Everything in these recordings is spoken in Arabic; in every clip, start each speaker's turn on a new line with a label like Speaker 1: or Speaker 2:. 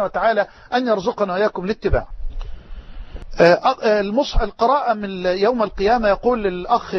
Speaker 1: سبحانه وتعالى أن يرزقنا وإياكم الاتباع. المصح القراءة من يوم القيامة يقول الأخ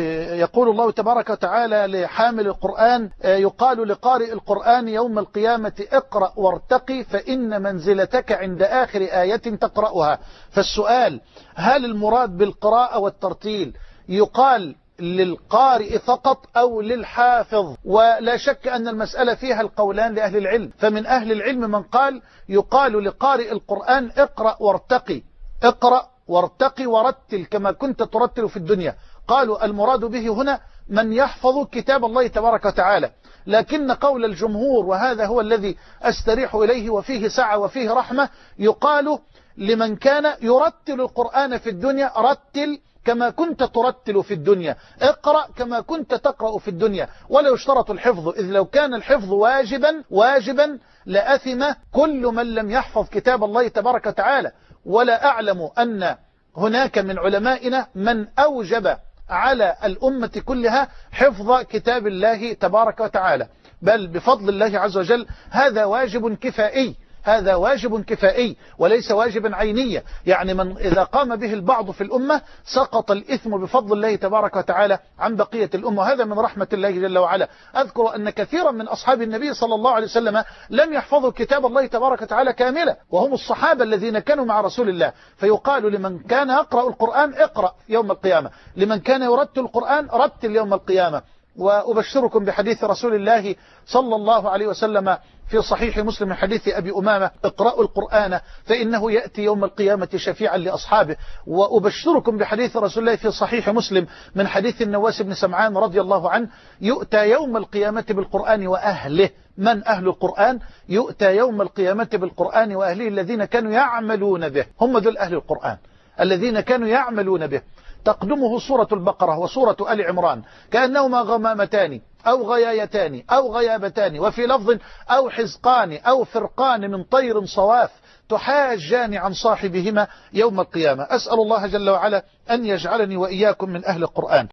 Speaker 1: يقول الله تبارك وتعالى لحامل القرآن يقال لقارئ القرآن يوم القيامة اقرأ وارتقي فإن منزلتك عند آخر آية تقرأها. فالسؤال هل المراد بالقراءة والترتيل؟ يقال للقارئ فقط أو للحافظ. ولا شك أن المسألة فيها القولان لأهل العلم. فمن أهل العلم من قال يقال لقارئ القرآن اقرأ وارتقي. اقرأ وارتقي ورتل كما كنت ترتل في الدنيا. قالوا المراد به هنا من يحفظ كتاب الله تبارك وتعالى. لكن قول الجمهور وهذا هو الذي أستريح إليه وفيه سعة وفيه رحمة يقال لمن كان يرتل القرآن في الدنيا رتل كما كنت ترتل في الدنيا. اقرأ كما كنت تقرأ في الدنيا. ولا يشترط الحفظ إذ لو كان الحفظ واجبا واجبا لأثم كل من لم يحفظ كتاب الله تبارك وتعالى. ولا أعلم أن هناك من علمائنا من أوجب على الأمة كلها حفظ كتاب الله تبارك وتعالى. بل بفضل الله عز وجل هذا واجب كفائي. هذا واجب كفائي وليس واجبا عينيا يعني من إذا قام به البعض في الأمة سقط الإثم بفضل الله تبارك وتعالى عن بقية الأمة. وهذا من رحمة الله جل وعلا. أذكر أن كثيرا من أصحاب النبي صلى الله عليه وسلم لم يحفظوا كتاب الله تبارك وتعالى كاملا وهم الصحابة الذين كانوا مع رسول الله. فيقال لمن كان يقرأ القرآن اقرأ يوم القيامة لمن كان يرتل القرآن رتل يوم القيامة. وأبشركم بحديث رسول الله صلى الله عليه وسلم في صحيح مسلم من حديث أبي أمامة اقرأوا القرآن فإنه يأتي يوم القيامة شفيعا لأصحابه. وأبشركم بحديث رسول الله في صحيح مسلم من حديث النواس بن سمعان رضي الله عنه يؤتى يوم القيامة بالقرآن وأهله. من أهل القرآن؟ يؤتى يوم القيامة بالقرآن وأهله الذين كانوا يعملون به. هم ذو أهل القرآن الذين كانوا يعملون به. تقدمه سورة البقرة وسورة آل عمران. كأنهما غمامتان أو غيايتان أو غيابتان وفي لفظ أو حزقان أو فرقان من طير صواف تحاجان عن صاحبهما يوم القيامة. أسأل الله جل وعلا أن يجعلني وإياكم من أهل القرآن.